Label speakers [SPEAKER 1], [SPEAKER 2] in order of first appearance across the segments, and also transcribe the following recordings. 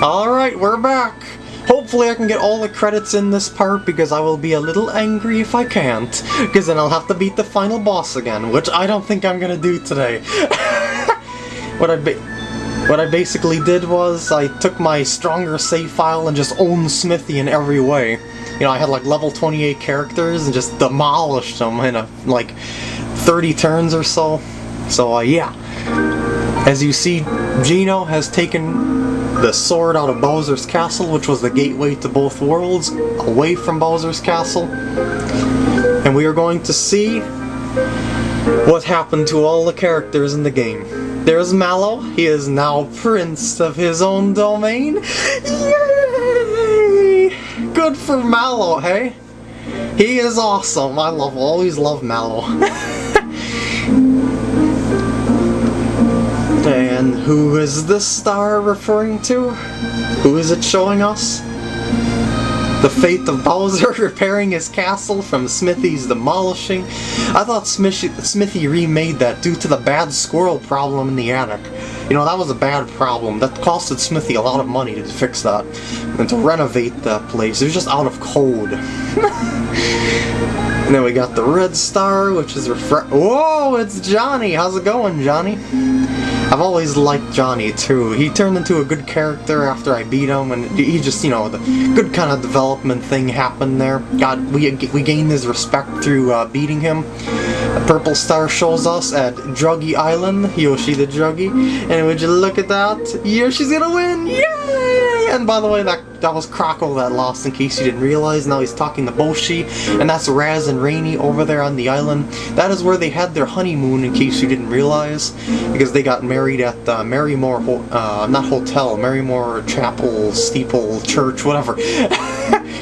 [SPEAKER 1] Alright, we're back! Hopefully I can get all the credits in this part because I will be a little angry if I can't. Because then I'll have to beat the final boss again, which I don't think I'm gonna do today. what I what I basically did was I took my stronger save file and just owned Smithy in every way. You know, I had like level 28 characters and just demolished them in a, like 30 turns or so. So uh, yeah. As you see, Geno has taken the sword out of Bowser's castle, which was the gateway to both worlds, away from Bowser's castle. And we are going to see what happened to all the characters in the game. There's Mallow, he is now prince of his own domain. Yay! Good for Mallow, hey? He is awesome. I love always love Mallow. and who is this star referring to? Who is it showing us? The fate of Bowser repairing his castle from Smithy's demolishing. I thought Smithy, remade that due to the bad squirrel problem in the attic. You know, that was a bad problem. That costed Smithy a lot of money to fix that. And to renovate the place. It was just out of code. and then we got the red star, which is refresh- Whoa, it's Johnny! How's it going, Johnny? I've always liked Johnny too. He turned into a good character after I beat him, and he just, you know, the good kind of development thing happened there. God, we we gained his respect through uh, beating him. A purple star shows us at Druggy Island, Yoshi the Druggy, and would you look at that? Yoshi's gonna win! Yay! And by the way, that that was Croco that lost in case you didn't realize. Now he's talking to Boshi, and that's Raz and Raini over there on the island. That is where they had their honeymoon in case you didn't realize, because they got married at uh, Marrymore, uh, not hotel, Marrymore Chapel, Steeple, Church, whatever.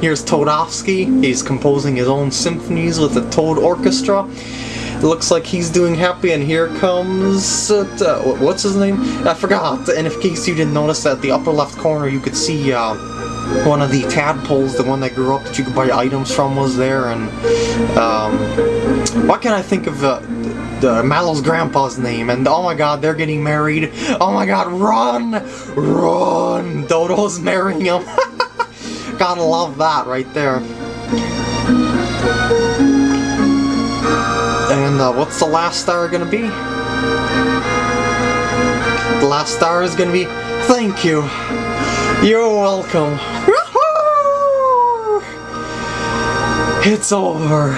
[SPEAKER 1] Here's Toadofsky. He's composing his own symphonies with the Toad Orchestra. It looks like he's doing happy, and here comes... Uh, what's his name? I forgot. And in case you didn't notice, at the upper left corner you could see uh, one of the tadpoles, the one that grew up that you could buy items from was there, and um, what can I think of uh, the Mallow's grandpa's name, and oh my god, they're getting married. Oh my god, run! Run! Dodo's marrying him. Gotta love that right there. And uh, what's the last star gonna be? The last star is gonna be, thank you. You're welcome. It's over.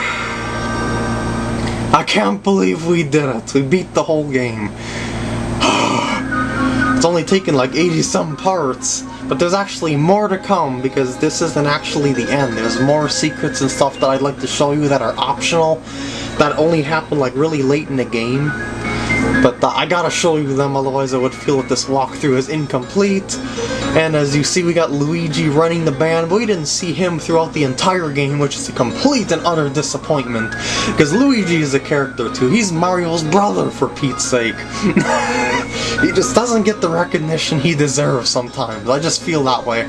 [SPEAKER 1] I can't believe we did it. We beat the whole game. it's only taken like 80 some parts. But there's actually more to come because this isn't actually the end. There's more secrets and stuff that I'd like to show you that are optional that only happen like really late in the game. But uh, I gotta show you them, otherwise I would feel that this walkthrough is incomplete. And as you see, we got Luigi running the band, but we didn't see him throughout the entire game, which is a complete and utter disappointment. Because Luigi is a character too. He's Mario's brother, for Pete's sake. he just doesn't get the recognition he deserves sometimes. I just feel that way.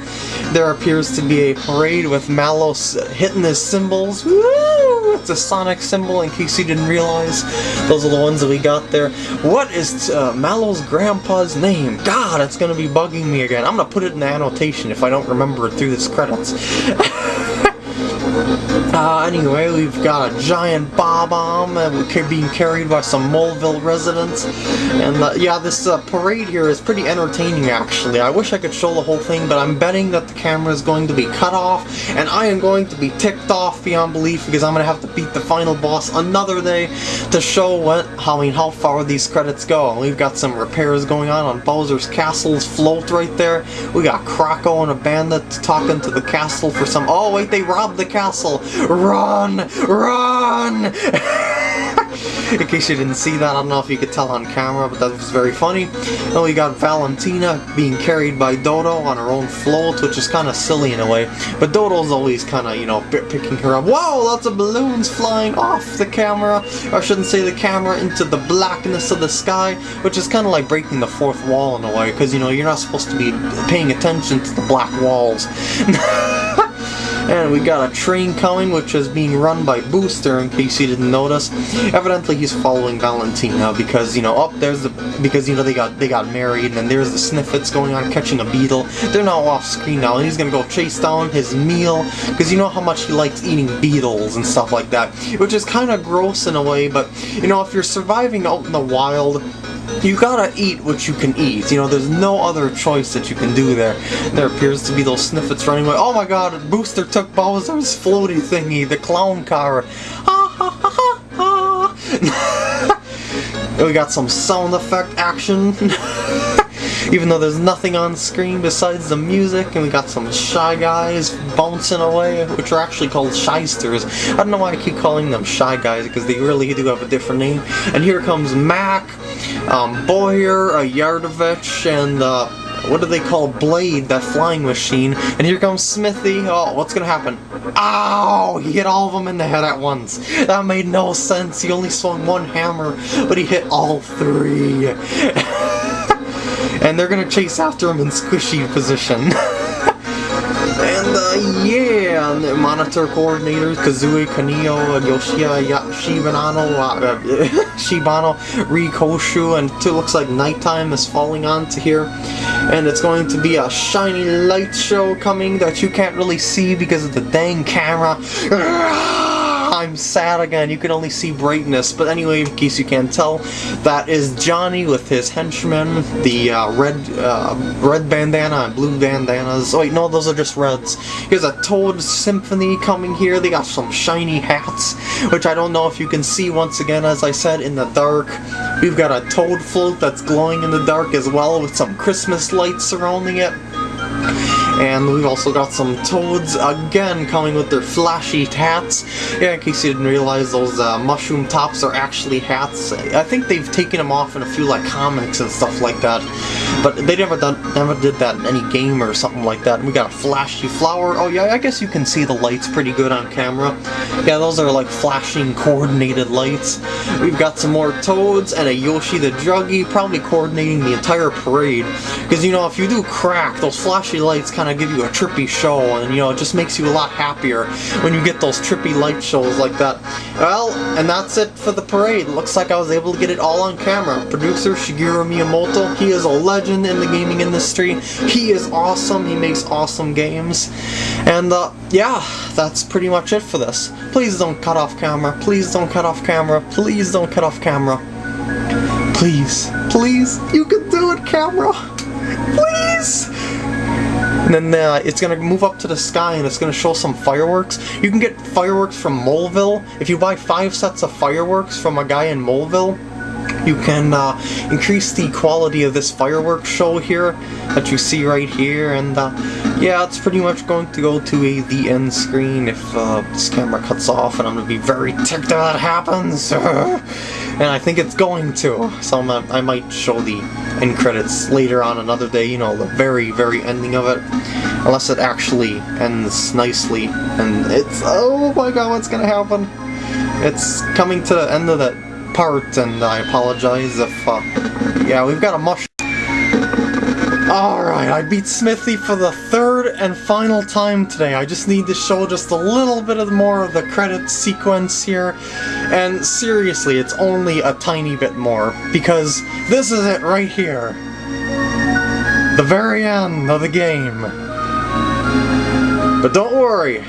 [SPEAKER 1] There appears to be a parade with Mallow hitting his cymbals. Woo! It's a Sonic Cymbal, in case you didn't realize. Those are the ones that we got there. What is uh, Mallow's grandpa's name? God, it's gonna be bugging me again. I'm gonna put it in the annotation if I don't remember it through this credits. Uh, anyway, we've got a giant Bob-omb uh, being carried by some Moleville residents. And uh, yeah, this uh, parade here is pretty entertaining actually. I wish I could show the whole thing, but I'm betting that the camera is going to be cut off, and I am going to be ticked off beyond belief because I'm going to have to beat the final boss another day to show what, I mean, how far these credits go. We've got some repairs going on on Bowser's Castle's float right there. We got Croco and a bandit talking to the castle for some... Oh wait, they robbed the castle! Run! Run! In case you didn't see that, I don't know if you could tell on camera, but that was very funny. And we got Valentina being carried by Dodo on her own float, which is kind of silly in a way. But Dodo's always kind of, you know, picking her up. Whoa, lots of balloons flying off the camera, or I shouldn't say the camera, into the blackness of the sky, which is kind of like breaking the fourth wall in a way, because, you know, you're not supposed to be paying attention to the black walls. And we got a train coming, which is being run by Booster, in case you didn't notice. Evidently, he's following Valentina because you know, up there's the because you know they got they got married, and then there's the Snifits going on catching a beetle. They're now off screen now, and he's gonna go chase down his meal because you know how much he likes eating beetles and stuff like that, which is kind of gross in a way. But you know, if you're surviving out in the wild you gotta eat what you can eat. You know, there's no other choice that you can do there. There appears to be those Snifits running away. Oh my god, Booster took Bowser's floaty thingy, the clown car. We got some sound effect action. Even though there's nothing on screen besides the music, and we got some Shy Guys bouncing away, which are actually called Shysters. I don't know why I keep calling them Shy Guys, because they really do have a different name. And here comes Mack, um, Bowyer, a Yardovich, and uh, what do they call Blade, that flying machine. And here comes Smithy. Oh, what's gonna happen? Ow! He hit all of them in the head at once. That made no sense. He only swung one hammer, but he hit all three. and they're gonna chase after him in squishy position. And uh, yeah, monitor coordinators Kazooie, Kanio, Yoshia, Shibanano, uh, Shibano, Rikoshu, and it looks like nighttime is falling onto here. And it's going to be a shiny light show coming that you can't really see because of the dang camera. I'm sad again. You can only see brightness. But anyway, in case you can't tell, that is Johnny with his henchmen, the uh, red uh, red bandana and blue bandanas. Oh wait, no, those are just reds. Here's a Toad Symphony coming here. They got some shiny hats, which I don't know if you can see once again, as I said, in the dark. We've got a Toad float that's glowing in the dark as well with some Christmas lights surrounding it. And we've also got some toads, again, coming with their flashy hats. Yeah, in case you didn't realize, those uh, mushroom tops are actually hats. I think they've taken them off in a few, like, comics and stuff like that. But they never done, never did that in any game or something like that. And we got a flashy flower. Oh yeah, I guess you can see the lights pretty good on camera. Yeah, those are like flashing coordinated lights. We've got some more toads and a Yoshi the Druggy, probably coordinating the entire parade. Because, you know, if you do crack, those flashy lights kind of give you a trippy show, and, you know, it just makes you a lot happier when you get those trippy light shows like that. Well, and that's it for the parade. Looks like I was able to get it all on camera. Producer Shigeru Miyamoto, he is a legend legend in the gaming industry. He is awesome, he makes awesome games. And uh, yeah, that's pretty much it for this. Please don't cut off camera, please don't cut off camera, please don't cut off camera. Please, please, you can do it, camera! Please! And then uh, it's going to move up to the sky and it's going to show some fireworks. You can get fireworks from Moleville. If you buy five sets of fireworks from a guy in Moleville, you can uh, increase the quality of this fireworks show here that you see right here and uh, yeah it's pretty much going to go to a the end screen if uh, this camera cuts off and I'm gonna be very ticked if that happens and I think it's going to. So I might show the end credits later on another day you know the very very ending of it unless it actually ends nicely and it's oh my god what's gonna happen? It's coming to the end of that part, and I apologize if, uh, yeah, we've got a mush. Alright, I beat Smithy for the third and final time today. I just need to show just a little bit of more of the credit sequence here. And seriously, it's only a tiny bit more, because this is it right here. The very end of the game. But don't worry,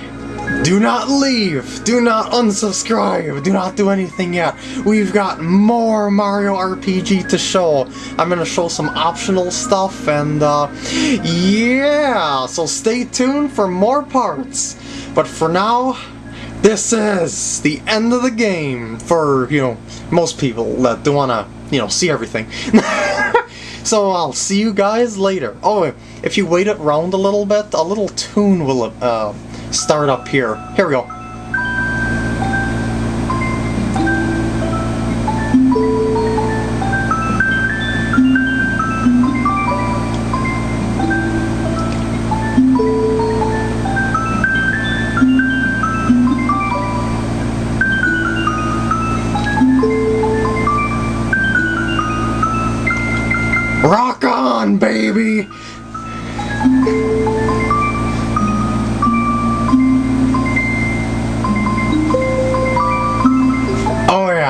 [SPEAKER 1] do not leave! Do not unsubscribe! Do not do anything yet! We've got more Mario RPG to show! I'm gonna show some optional stuff and uh, yeah! So stay tuned for more parts! But for now, this is the end of the game for, you know, most people that do wanna, you know, see everything. so I'll see you guys later. Oh, if you wait around a little bit, a little tune will uh, start up here. Here we go.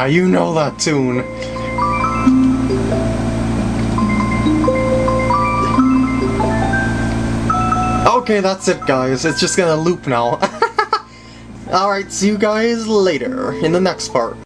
[SPEAKER 1] Yeah, you know that tune. Okay, that's it guys, it's just gonna loop now. Alright, see you guys later, in the next part.